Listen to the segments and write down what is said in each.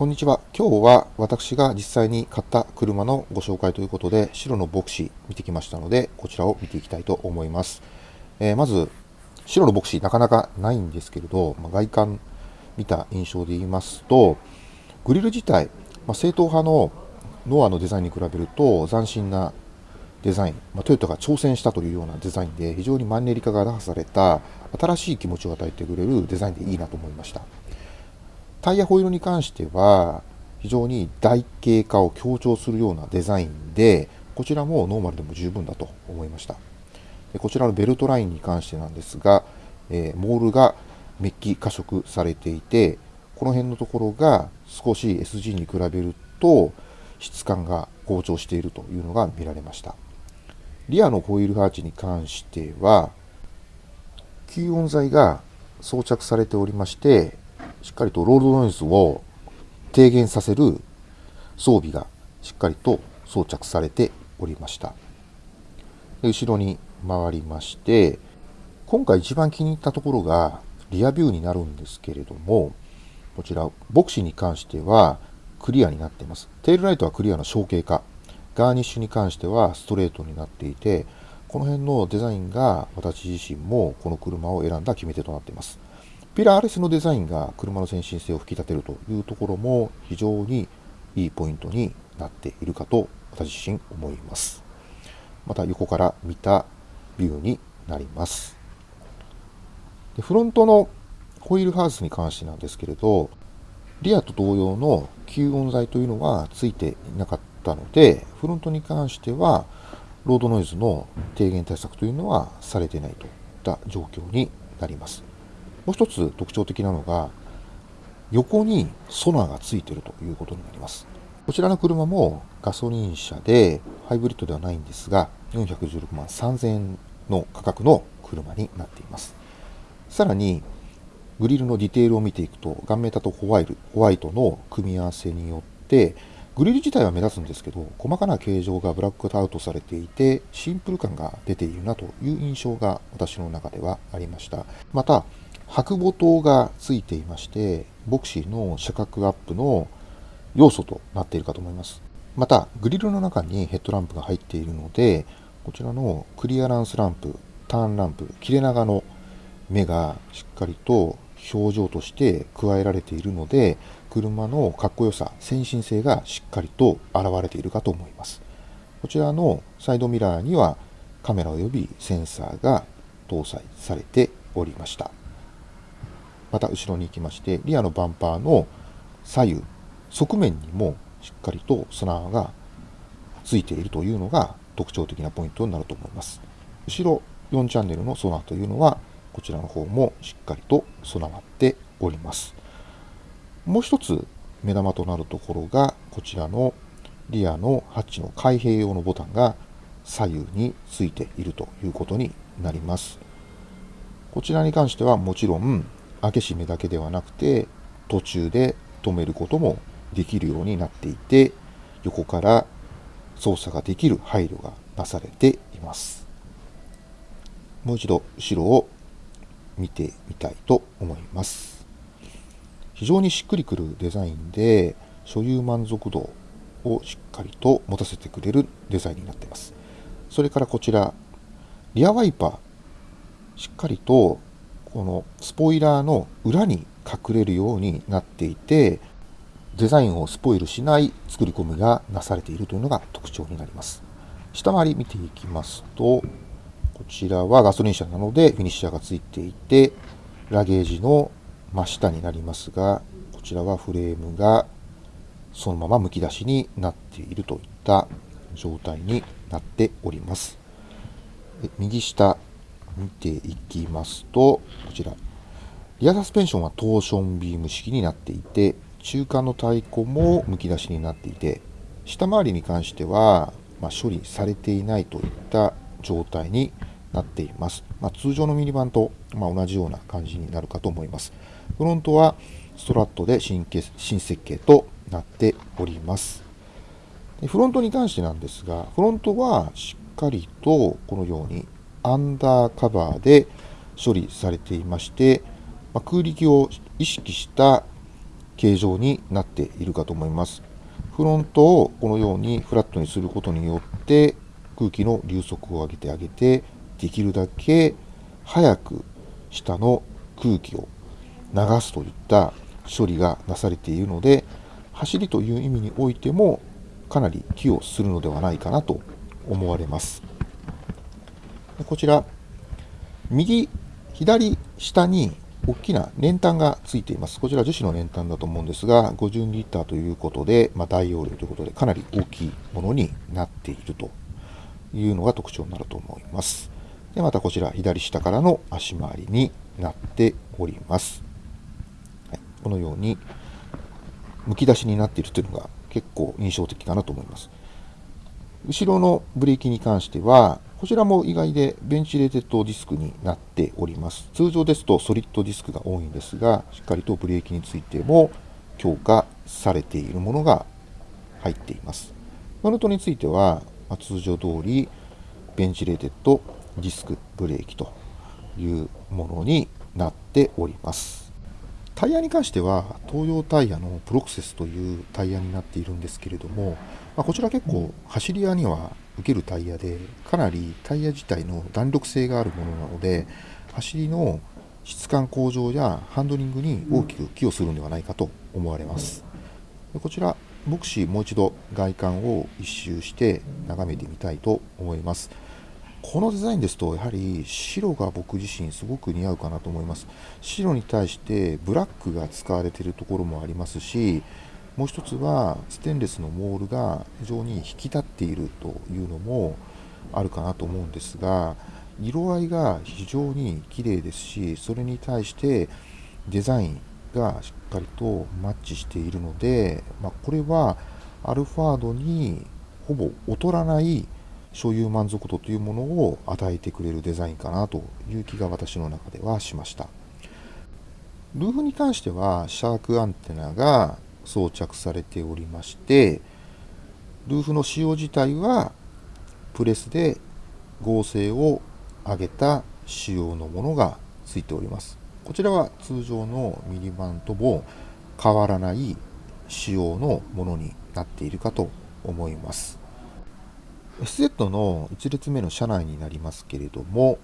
こんにちは。今日は私が実際に買った車のご紹介ということで、白のボクシー見てきましたので、こちらを見ていきたいと思います。えー、まず、白のボクシーなかなかないんですけれど、まあ、外観見た印象で言いますと、グリル自体、まあ、正統派のノアのデザインに比べると斬新なデザイン、まあ、トヨタが挑戦したというようなデザインで非常にマンネリ化が打破された新しい気持ちを与えてくれるデザインでいいなと思いました。タイヤホイールに関しては、非常に台形化を強調するようなデザインで、こちらもノーマルでも十分だと思いました。でこちらのベルトラインに関してなんですが、えー、モールがメッキ加色されていて、この辺のところが少し SG に比べると質感が好調しているというのが見られました。リアのホイールハーチに関しては、吸音材が装着されておりまして、しっかりとロールドノイズを低減させる装備がしっかりと装着されておりました。で後ろに回りまして、今回一番気に入ったところがリアビューになるんですけれども、こちら、ボクシーに関してはクリアになっています。テールライトはクリアの小径化。ガーニッシュに関してはストレートになっていて、この辺のデザインが私自身もこの車を選んだ決め手となっています。ピラーレスのデザインが車の先進性を引き立てるというところも非常にいいポイントになっているかと私自身思います。また横から見たビューになります。でフロントのホイールハウスに関してなんですけれど、リアと同様の吸音材というのはついていなかったので、フロントに関してはロードノイズの低減対策というのはされていないといった状況になります。もう一つ特徴的なのが、横にソナーがついているということになります。こちらの車もガソリン車でハイブリッドではないんですが、416万3000円の価格の車になっています。さらに、グリルのディテールを見ていくと、ガンメタとホワイルホワイトの組み合わせによって、グリル自体は目立つんですけど、細かな形状がブラックアウトされていて、シンプル感が出ているなという印象が私の中ではありました。また、白母灯がついていまして、ボクシーの車格アップの要素となっているかと思います。また、グリルの中にヘッドランプが入っているので、こちらのクリアランスランプ、ターンランプ、切れ長の目がしっかりと表情として加えられているので、車のかっこよさ、先進性がしっかりと現れているかと思います。こちらのサイドミラーにはカメラ及びセンサーが搭載されておりました。また後ろに行きまして、リアのバンパーの左右、側面にもしっかりとソナーがついているというのが特徴的なポイントになると思います。後ろ4チャンネルのソナーというのは、こちらの方もしっかりと備わっております。もう一つ目玉となるところが、こちらのリアのハッチの開閉用のボタンが左右についているということになります。こちらに関してはもちろん開け閉めだけではなくて途中で止めることもできるようになっていて横から操作ができる配慮がなされています。もう一度後ろを見てみたいと思います。非常にしっくりくるデザインで所有満足度をしっかりと持たせてくれるデザインになっています。それからこちらリアワイパーしっかりとこのスポイラーの裏に隠れるようになっていて、デザインをスポイルしない作り込みがなされているというのが特徴になります。下回り見ていきますと、こちらはガソリン車なのでフィニッシャーがついていて、ラゲージの真下になりますが、こちらはフレームがそのままむき出しになっているといった状態になっております。右下、見ていきますと、こちら、リアサスペンションはトーションビーム式になっていて、中間の太鼓もむき出しになっていて、下回りに関しては、まあ、処理されていないといった状態になっています。まあ、通常のミニバンと、まあ、同じような感じになるかと思います。フロントはストラットで新新設計となっております。フロントに関してなんですが、フロントはしっかりとこのようにアンダーカバーで処理されていまして、ま、空力を意識した形状になっているかと思います。フロントをこのようにフラットにすることによって空気の流速を上げてあげてできるだけ早く下の空気を流すといった処理がなされているので走りという意味においてもかなり寄与するのではないかなと思われますこちら右左下に大きな燃タンがついています。こちら樹脂の燃タンだと思うんですが、50リッターということで、まあ、大容量ということで、かなり大きいものになっているというのが特徴になると思います。で、またこちら左下側の足回りになっております。はい、このように、むき出しになっているというのが結構印象的かなと思います。後ろのブレーキに関しては、こちらも意外でベンチレーテッドディスクになっております。通常ですとソリッドディスクが多いんですが、しっかりとブレーキについても強化されているものが入っています。フロントについては、ま通常通りベンチレーテッドディスクブレーキというものになっております。タイヤに関してはトーヨータイヤのプロクセスというタイヤになっているんですけれども、ま、こちら結構走り屋には受けるタイヤでかなりタイヤ自体の弾力性があるものなので走りの質感向上やハンドリングに大きく寄与するのではないかと思われます。でこちらボクシーもう一度外観を一周して眺めてみたいと思います。このデザインですとやはり白が僕自身すごく似合うかなと思います。白に対してブラックが使われているところもありますしもう一つはステンレスのモールが非常に引き立っているというのもあるかなと思うんですが色合いが非常に綺麗ですしそれに対してデザインがしっかりとマッチしているので、まあ、これはアルファードにほぼ劣らない所有満足度というものを与えてくれるデザインかなという気が私の中ではしました。ルーフに関してはシャークアンテナが装着されておりましてルーフの仕様自体はプレスで合成を上げた仕様のものがついております。こちらは通常のミニバンとも変わらない仕様のものになっているかと思います。SZ の1列目の車内になりますけれども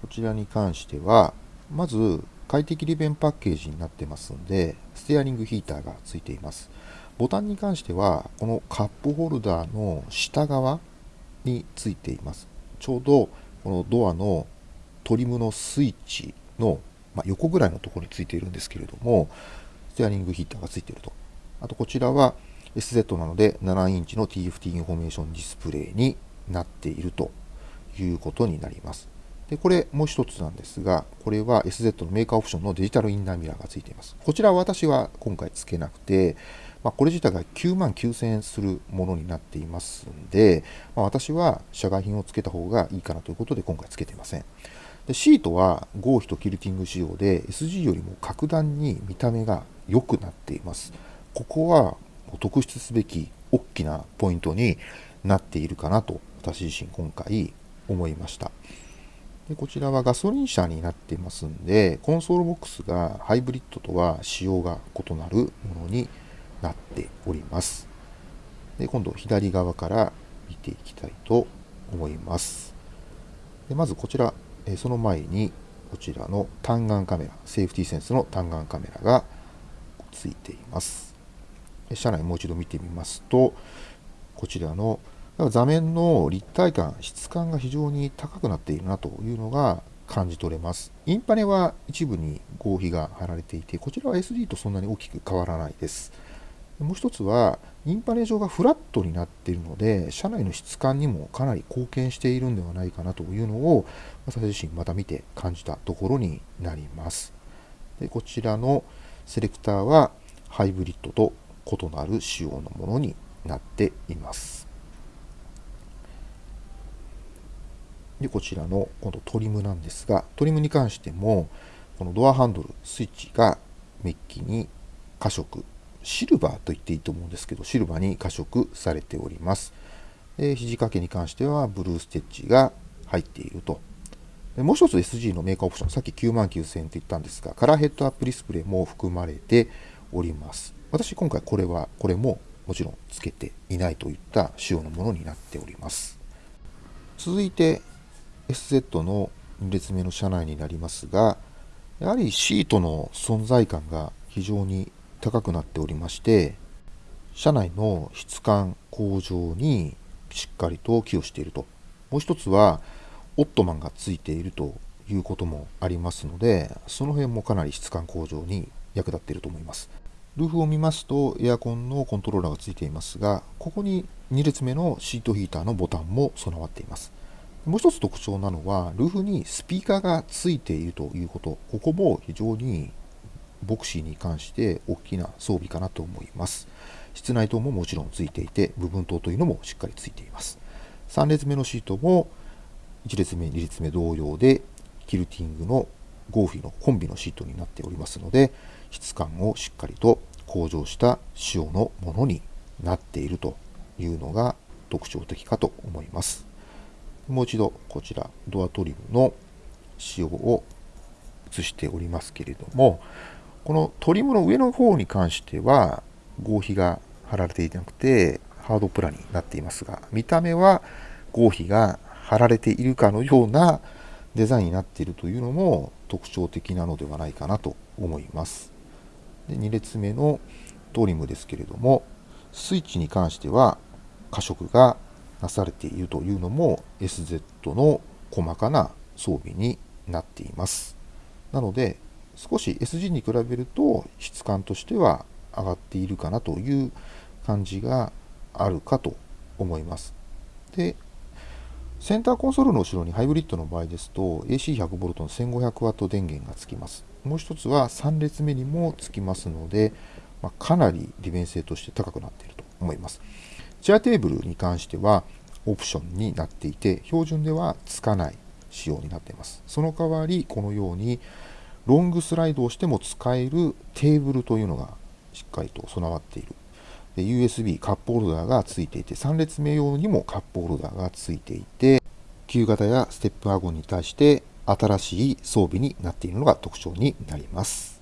こちらに関してはまず快適利便パッケージになってますんで、ステアリングヒーターがついています。ボタンに関しては、このカップホルダーの下側についています。ちょうどこのドアのトリムのスイッチの、ま、横ぐらいのところについているんですけれども、ステアリングヒーターがついていると。あとこちらは SZ なので7インチの TFT インフォメーションディスプレイになっているということになります。で、これもう一つなんですが、これは SZ のメーカーオプションのデジタルインナーミラーがついています。こちらは私は今回付けなくて、まあ、これ自体が9万9000円するものになっていますんで、まあ、私は社外品を付けた方がいいかなということで今回付けていません。でシートは合皮とキルティング仕様で SG よりも格段に見た目が良くなっています。ここは特筆すべき大きなポイントになっているかなと私自身今回思いました。でこちらはガソリン車になっていますんで、コンソールボックスがハイブリッドとは仕様が異なるものになっております。で今度左側から見ていきたいと思います。でまずこちら、その前にこちらの単眼カメラ、セーフティーセンスの単眼カメラがついています。車内もう一度見てみますと、こちらの座面の立体感、質感が非常に高くなっているなというのが感じ取れます。インパネは一部に合皮が貼られていて、こちらは SD とそんなに大きく変わらないです。もう一つは、インパネ上がフラットになっているので、車内の質感にもかなり貢献しているんではないかなというのを、私自身また見て感じたところになります。でこちらのセレクターはハイブリッドと異なる仕様のものになっています。で、こちらの今度トリムなんですが、トリムに関しても、このドアハンドル、スイッチがメッキに加色、シルバーと言っていいと思うんですけど、シルバーに加色されております。で肘掛けに関してはブルーステッチが入っていると。でもう一つ SG のメーカーオプション、さっき9万9000円と言ったんですが、カラーヘッドアップディスプレイも含まれております私今回これはこれももちろんつけていないといった仕様のものになっております続いて SZ の2列目の車内になりますがやはりシートの存在感が非常に高くなっておりまして車内の質感向上にしっかりと寄与していると。もう一つはオットマンがついているということもありますのでその辺もかなり質感向上に役立っていると思います。ルーフを見ますとエアコンのコントローラーがついていますがここに2列目のシートヒーターのボタンも備わっています。もう一つ特徴なのはルーフにスピーカーがついているということ。ここも非常にボクシーに関して大きな装備かなと思います。室内灯ももちろんついていて部分灯というのもしっかりついています。3列目のシートも1列目2列目同様でキルティングのゴーフィのコンビのシートになっておりますので質感をしっかりと向上した仕様のものになっているというのが特徴的かと思います。もう一度こちらドアトリムの仕様を映しておりますけれどもこのトリムの上の方に関しては合皮が貼られていなくてハードプラになっていますが見た目は合皮が貼られているかのようなデザインになっているというのも特徴的なのではないかなと思います。で2列目のトリムですけれどもスイッチに関しては過色がなされているというのも SZ の細かな装備になっています。なので少し SG に比べると質感としては上がっているかなという感じがあるかと思います。でセンターコンソールの後ろにハイブリッドの場合ですと AC100V の 1500W 電源がつきます。もう一つは3列目にもつきますので、まあ、かなり利便性として高くなっていると思います。チェアテーブルに関してはオプションになっていて標準ではつかない仕様になっています。その代わりこのようにロングスライドをしても使えるテーブルというのがしっかりと備わっている。USB カップホルダーがついていて3列目用にもカップホルダーがついていて旧型やステップワゴンに対して新しい装備になっているのが特徴になります。